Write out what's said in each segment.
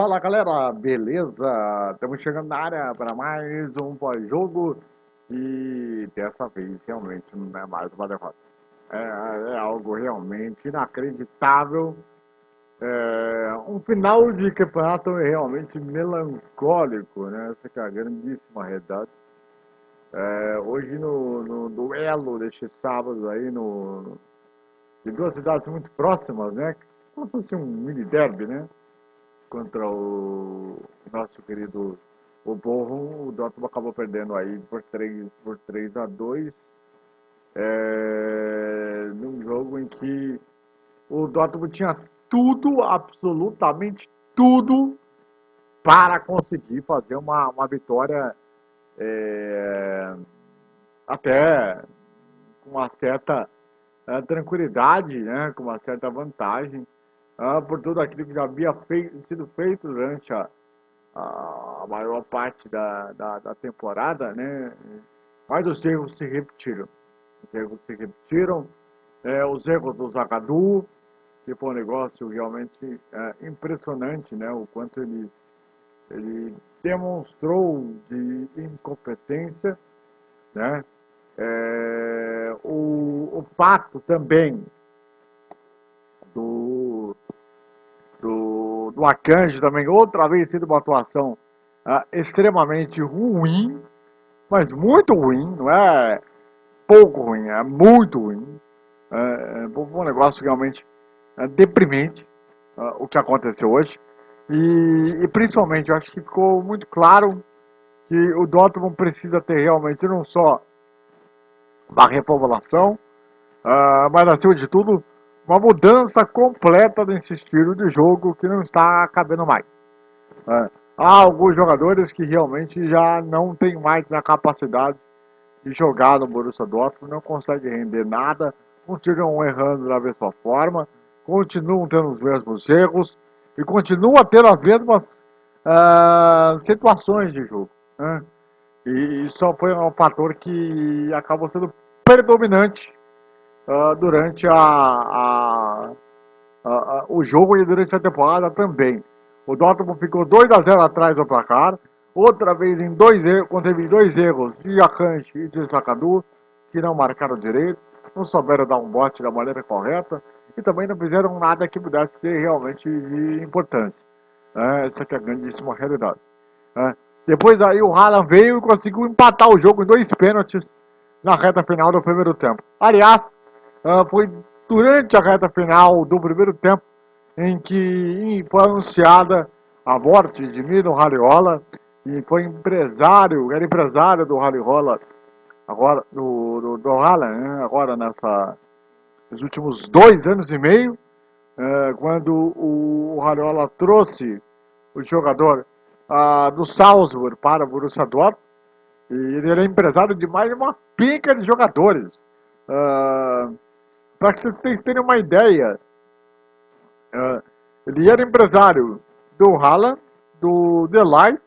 Fala galera, beleza? Estamos chegando na área para mais um pós-jogo e dessa vez realmente não é mais uma derrota. É, é algo realmente inacreditável. É, um final de campeonato realmente melancólico, né? Essa é a grandíssima realidade. É, hoje no, no, duelo deste sábado aí no, de duas cidades muito próximas, né? Como se fosse um mini derby, né? Contra o nosso querido o Borrom, o Dortmund acabou perdendo aí por 3, por 3 a 2 é, num jogo em que o Dortmund tinha tudo, absolutamente tudo, para conseguir fazer uma, uma vitória é, até com uma certa é, tranquilidade, né, com uma certa vantagem, é, por tudo aquilo que já havia feito, sido feito durante a, a maior parte da, da, da, temporada, né, mas os erros se repetiram. Os erros se repetiram, é, os erros do Zagadou, que foi um negócio realmente é, impressionante, né, o quanto ele, ele demonstrou de incompetência, né, é, o, o pato também do, do, Akanji também, outra vez sendo uma atuação uh, extremamente ruim, mas muito ruim, não é pouco ruim, é muito ruim. É, um negócio realmente é, deprimente uh, o que aconteceu hoje. E, e, principalmente, eu acho que ficou muito claro que o Dortmund precisa ter realmente não só da repopulação, uh, mas acima de tudo, uma mudança completa desse estilo de jogo que não está cabendo mais. Uh, há alguns jogadores que realmente já não têm mais a capacidade de jogar no Borussia Dortmund, não conseguem render nada, continuam errando da mesma forma, continuam tendo os mesmos erros e continuam tendo as mesmas uh, situações de jogo. Né? E isso foi um fator que acabou sendo predominante uh, durante a, a, a, o jogo e durante a temporada também. O Dortmund ficou 2 a 0 atrás do placar, outra vez em dois erros, teve dois erros de Akanji e de Sakadu, que não marcaram direito, não souberam dar um bote da maneira correta e também não fizeram nada que pudesse ser realmente de importância. É, essa é a grandíssima realidade. É. Depois aí o Haaland veio e conseguiu empatar o jogo em dois pênaltis na reta final do primeiro tempo. Aliás, foi durante a reta final do primeiro tempo em que foi anunciada a morte de Mino Raliola e foi empresário, era empresário do Raliola agora do, do, do né? agora nessa nos últimos dois anos e meio, eh, quando o, o Raliola trouxe o jogador ah, do Salzburg para o Borussia Dortmund. E ele era empresário de mais uma pinca de jogadores. Ah, para que vocês tenham uma ideia, ah, ele era empresário do Haaland, do Delight,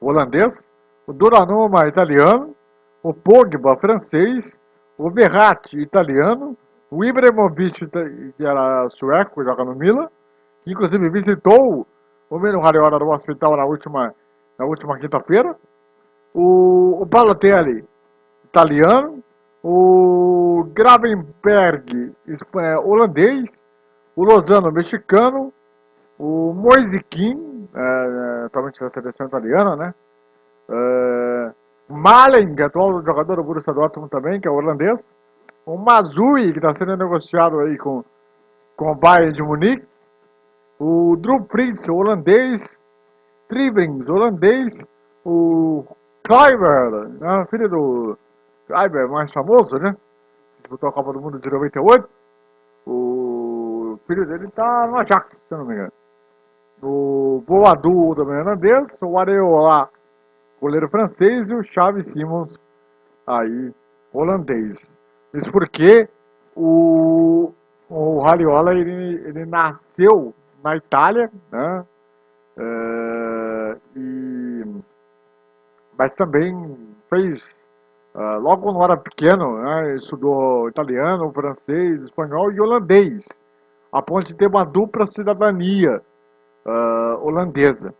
holandês, o Duranuma, italiano, o Pogba, francês, o Verratti, italiano, o Ibrahimovic, que era sueco, joga no Milan, que inclusive visitou o Mino Raiola no hospital na última, na última quinta-feira. O, o Balotelli, italiano. O Gravenberg, é, holandês. O Lozano, mexicano. O Moisiquim, é, é, provavelmente da seleção italiana, né? É, atual jogador do Borussia Dortmund também, que é holandês. O Mazui, que está sendo negociado aí com, com o Bayern de Munique o Drew Prince, holandês, Tribrings, holandês, o Kleiber, né, filho do Kleiber, mais famoso, né? Disputou a Copa do Mundo de 98. O filho dele tá no Ajax, se não me engano. O Boadu, também holandês, o Areola, goleiro francês, e o Chaves Simons, aí, holandês. Isso porque o, o Raliola, ele, ele nasceu na Itália, né? É, e, mas também fez, uh, logo quando era pequeno, né, estudou italiano, francês, espanhol e holandês, a ponto de ter uma dupla cidadania. uh, holandesa.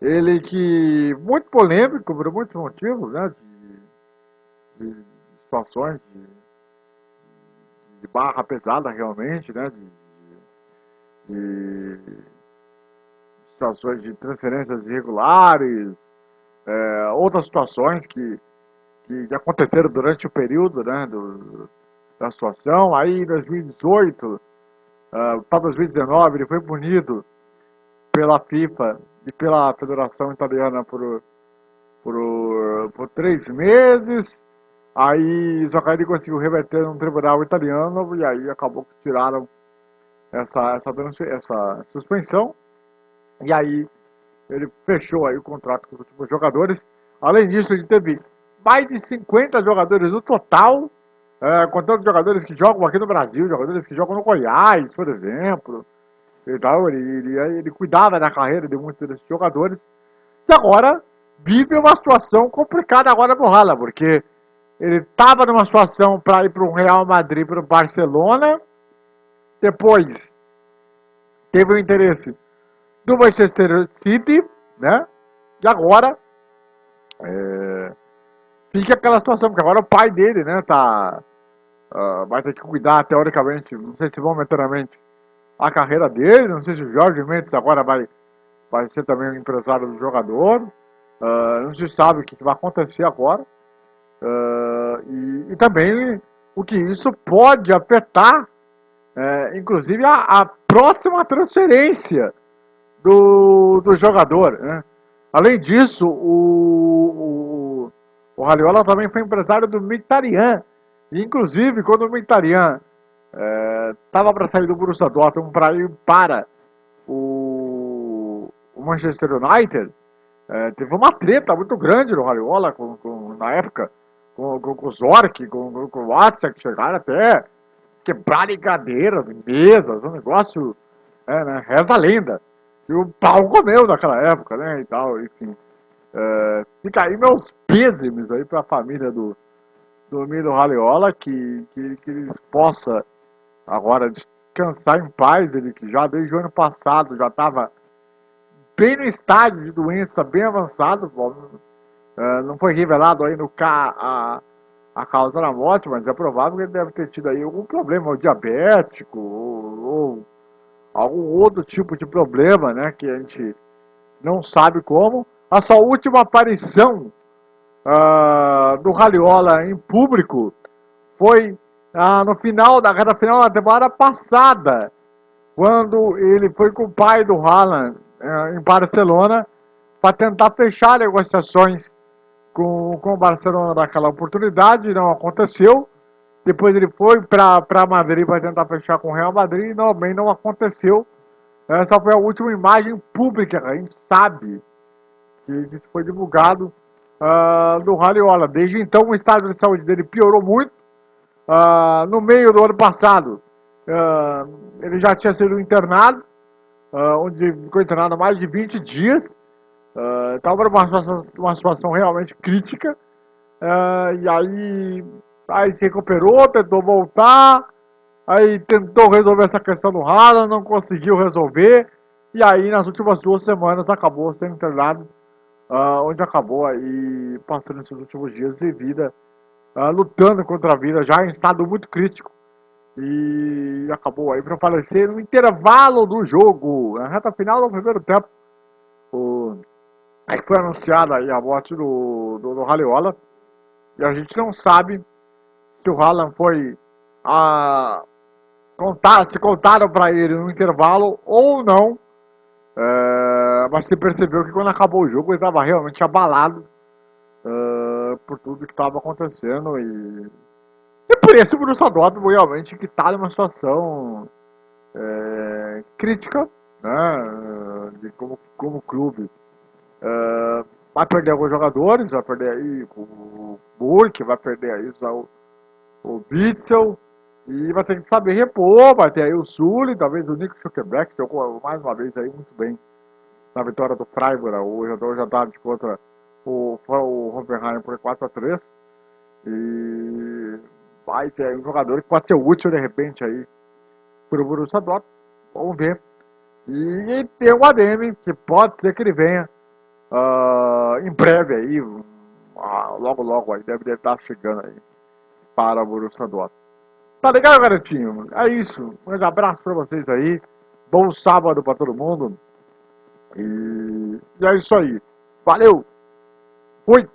Ele que, muito polêmico por muitos motivos, né, de, de situações de, de, barra pesada realmente, né, de, de situações de transferências irregulares, é, outras situações que, que aconteceram durante o período né, do, da situação. Aí em 2018 uh, para 2019 ele foi punido pela FIFA e pela Federação Italiana por, por, por três meses. Aí só conseguiu reverter no tribunal italiano e aí acabou que tiraram essa, essa, essa suspensão. E aí ele fechou aí o contrato com os últimos jogadores. Além disso, ele teve mais de 50 jogadores no total, é, contando jogadores que jogam aqui no Brasil, jogadores que jogam no Goiás, por exemplo. E tal, ele, ele, ele cuidava da carreira de muitos desses jogadores. E agora vive uma situação complicada agora no Hala, porque ele estava numa situação para ir para o Real Madrid, para o Barcelona. Depois teve o interesse do Manchester City, né? E agora é, fica aquela situação, porque agora o pai dele, né, tá, uh, vai ter que cuidar teoricamente, não sei se momentaneamente, a carreira dele, não sei se o Jorge Mendes agora vai, vai ser também o empresário do jogador, uh, não se sabe o que vai acontecer agora, uh, e, e, também o que isso pode afetar, é, inclusive a, a próxima transferência do, do jogador. Né? Além disso, o, o, o Raliola também foi empresário do Mictarian. Inclusive, quando o Mictarian estava é, para sair do Borussia Dortmund para ir para o, o Manchester United, é, teve uma treta muito grande no Raliola com, com, na época com, com, com o Zork, com, com o Watson, que chegaram até quebrarem cadeiras, mesas, um negócio, é, né, reza a lenda. E o pau comeu naquela época, né? E tal, enfim. É, fica aí meus pêsames aí pra família do, do Milo Raleola, que, que, que ele possa agora descansar em paz, ele que já desde o ano passado já estava bem no estágio de doença, bem avançado, é, não foi revelado aí no K a, a causa da morte, mas é provável que ele deve ter tido aí algum problema, ou diabético, ou, ou algum outro tipo de problema, né, que a gente não sabe como. A sua última aparição uh, do Raliola em público foi uh, no final da reta final da temporada passada, quando ele foi com o pai do Haaland uh, em Barcelona para tentar fechar negociações com, com o Barcelona naquela oportunidade, não aconteceu. Depois ele foi para Madrid para tentar fechar com o Real Madrid e também não aconteceu. Essa foi a última imagem pública, a gente sabe que isso foi divulgado uh, Raliola. Desde então o estado de saúde dele piorou muito. Uh, no meio do ano passado, uh, ele já tinha sido internado, onde ficou internado há mais de 20 dias. Estava numa situação, uma situação realmente crítica. e aí Aí se recuperou, tentou voltar, aí tentou resolver essa questão do Haaland, não conseguiu resolver. E aí nas últimas duas semanas acabou sendo internado, uh, onde acabou aí passando esses últimos dias de vida, uh, lutando contra a vida, já em estado muito crítico. E acabou aí para falecer no intervalo do jogo, na reta final do primeiro tempo. O... Aí foi anunciada aí a morte do, do, do. E a gente não sabe que o Haaland foi a contar, se contaram para ele no intervalo ou não, é, mas se percebeu que quando acabou o jogo ele estava realmente abalado é, por tudo que estava acontecendo e, e por isso o Borussia Dortmund realmente que está numa situação é, crítica, né, de como, como clube. É, vai perder alguns jogadores, vai perder aí o Burke, vai perder aí o o Bitzel. E vai ter que saber repor, vai ter aí o Sully, talvez o Nico Schuckerbeck, que jogou mais uma vez aí muito bem na vitória do Freiburg hoje, hoje à contra o, o Hoffenheim por 4x3. E vai ter um jogador que pode ser útil de repente aí para o Borussia Dortmund. Vamos ver E, e tem o ADM, que pode ser que ele venha uh, em breve aí, uh, logo logo aí, deve, deve estar chegando aí para o Borussia Dortmund. Tá legal, garotinho? É isso. Um grande abraço para vocês aí. Bom sábado para todo mundo. E, e é isso aí. Valeu! Fui!